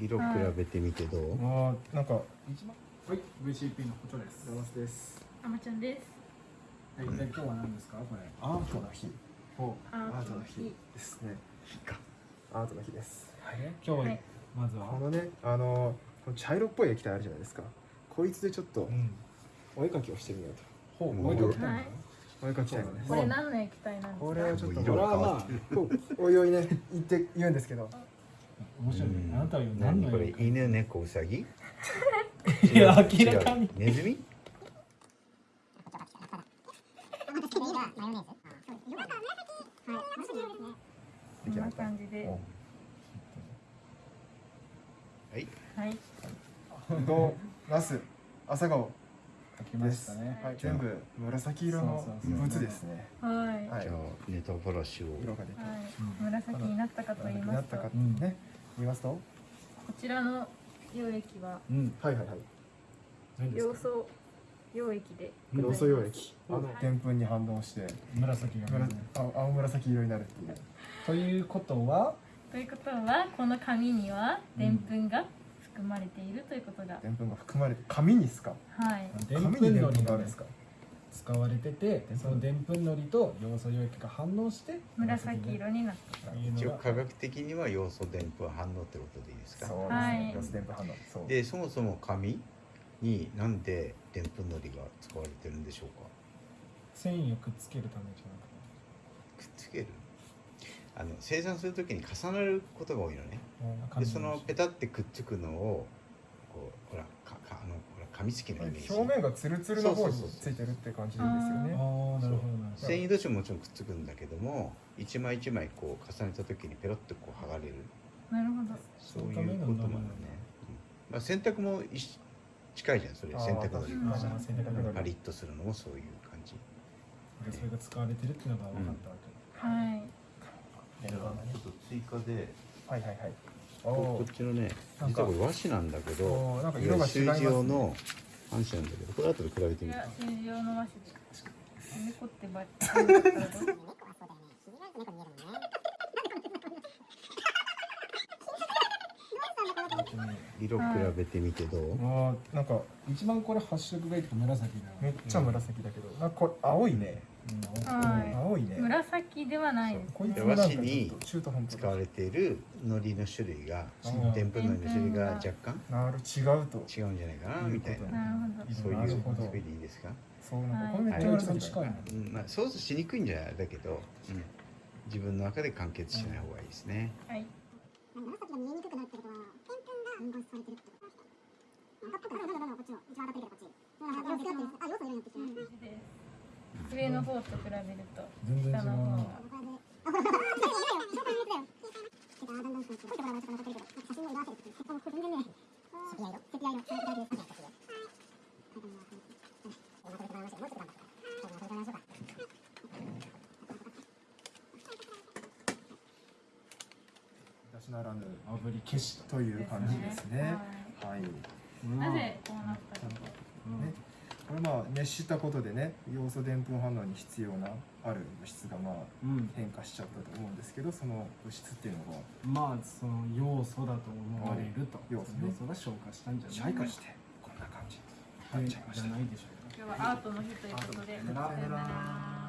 色比べてみてどう、あーなんか一番はい VCP のことですラマスです。あまちゃんです。はいで今日は何ですか？これ。アートの日。ほアアートの日ですね。アートの日です。うで今日はい。まずは。このねあのこの茶色っぽい液体あるじゃないですか。こいつでちょっとうん。お絵描きをしてみようほうお絵描きたいのですこれ何の液体なんですか？これをちょっと色これはまあおいおいね言って言うんですけど面白いね。うん。あなたは何？何これ犬猫うさぎ？いや明らかに。違う。ネズミ？こんな感じで。はい。はい。どうナス朝顔。書きましたねはい。全部紫色のそうそうそう物ですね。はい。はい。はいじゃあネタフラッシュを。色が出て紫になったかと言いますと、なったかこね言いますと？ちらの溶液はうん。はいはいはい。何ですか？要素溶液で。うん要素溶液あのはいでんぷんに反応して紫が紫青青紫色になるっていう。ということは？ということはこの紙にはでんぷんが含まれているということが、でんぷんが含まれて紙にすか？はい。紙にでんぷんがあるんですか？使われててそのでんぷんのりと要素溶液が反応して紫色になった。一応科学的には要素でんぷん反応ってことでいいですか？そうですはい。ね要素でんぷん反応そう。でそもそも紙になんででんぷんのりが使われてるんでしょうか？繊維をくっつけるためじゃなくて。くっつける。あの生産するときに重なることが多いのね。あでそのペタってくっつくのをこうほらかかあのほら紙付きのイメージ。表面がツルツルの方にそうそうそうついてるって感じでいいですよああねなるほどなるほど。繊維同士ももちろんくっつくんだけども一枚一枚こう重ねた時にペロッとこう剥がれる。なるほど。そういうこともあるね、うんまあ、洗濯も一緒近いじゃんそれ。洗濯のりうん。もさパリッとするのもそういう感じ。でそれが使われてるっていうのが分かったわけ、はい。じゃあちょっと追加で。はいはいはい。おこおっちのね実はこれ和紙なんだけどなんか色が違いね。用の半紙なんだけどこれ後で比べてみる。これは通常の和紙。猫ってばっかり色比べてみてどう、あーなんか一番これ発色がいいとか紫だよ。めっちゃ紫だけど。なんかこれ青いね青いね。紫ではないで和紙にと中途半端。使われている海苔の種類がでんぷんのりの種類が若干なる違うと。違うんじゃないかなみたいな。なるほど。そういうですか、そうなんだ近いのうんまあ、想像しにくいんじゃないだけど、うん、自分の中で完結しない方がいいですね、はい。紫が見えにくくなるってことは、がされてるってことですこっちの、一番当たってるけどこっち。あ、要素があ、要素色になってきてる。上の方と比べると下の方が。ならぬ炙り消しという感じですね。はい。はい、なぜまあ熱したことでね要素でんぷん反応に必要なある物質がまあうん。変化しちゃったと思うんですけどその物質っていうのがまあその要素だと思われると。要素ね。要素が消化したんじゃない。か消化してこんな感じになっちゃいました。じゃないでしょうか。今日はアートの日ということで。さよなら